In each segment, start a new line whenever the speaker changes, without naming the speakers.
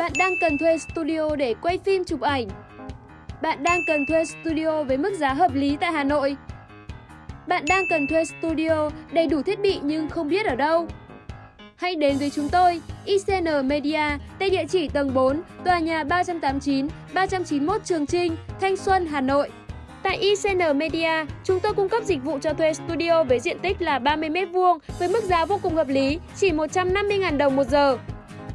Bạn đang cần thuê studio để quay phim chụp ảnh. Bạn đang cần thuê studio với mức giá hợp lý tại Hà Nội. Bạn đang cần thuê studio đầy đủ thiết bị nhưng không biết ở đâu. Hãy đến với chúng tôi, ICN Media, tại địa chỉ tầng 4, tòa nhà 389, 391 Trường Trinh, Thanh Xuân, Hà Nội. Tại ICN Media, chúng tôi cung cấp dịch vụ cho thuê studio với diện tích là 30m2 với mức giá vô cùng hợp lý, chỉ 150.000 đồng một giờ.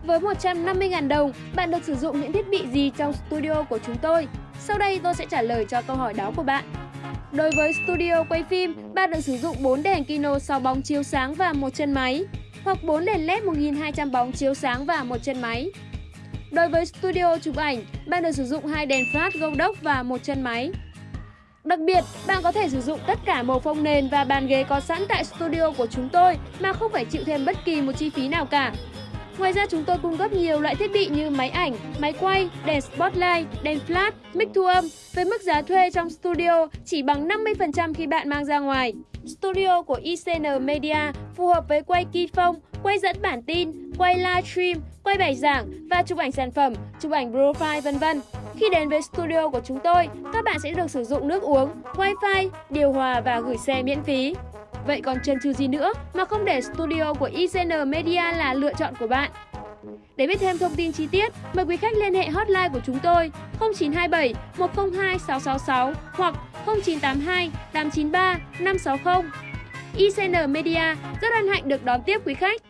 Với 150.000 đồng, bạn được sử dụng những thiết bị gì trong studio của chúng tôi? Sau đây tôi sẽ trả lời cho câu hỏi đó của bạn. Đối với studio quay phim, bạn được sử dụng 4 đèn Kino 6 bóng chiếu sáng và một chân máy, hoặc 4 đèn LED 1200 bóng chiếu sáng và một chân máy. Đối với studio chụp ảnh, bạn được sử dụng hai đèn flash gông đốc và một chân máy. Đặc biệt, bạn có thể sử dụng tất cả màu phông nền và bàn ghế có sẵn tại studio của chúng tôi mà không phải chịu thêm bất kỳ một chi phí nào cả. Ngoài ra chúng tôi cung cấp nhiều loại thiết bị như máy ảnh, máy quay, đèn spotlight, đèn flash, mic thu âm với mức giá thuê trong studio chỉ bằng 50% khi bạn mang ra ngoài. Studio của ICN Media phù hợp với quay kỳ phong, quay dẫn bản tin, quay livestream, quay bài giảng và chụp ảnh sản phẩm, chụp ảnh profile vân vân. Khi đến với studio của chúng tôi, các bạn sẽ được sử dụng nước uống, wifi, điều hòa và gửi xe miễn phí. Vậy còn chân chừ gì nữa mà không để studio của ICN Media là lựa chọn của bạn? Để biết thêm thông tin chi tiết, mời quý khách liên hệ hotline của chúng tôi 0927 102 666 hoặc 0982 893 560. ICN Media rất hân hạnh được đón tiếp quý khách.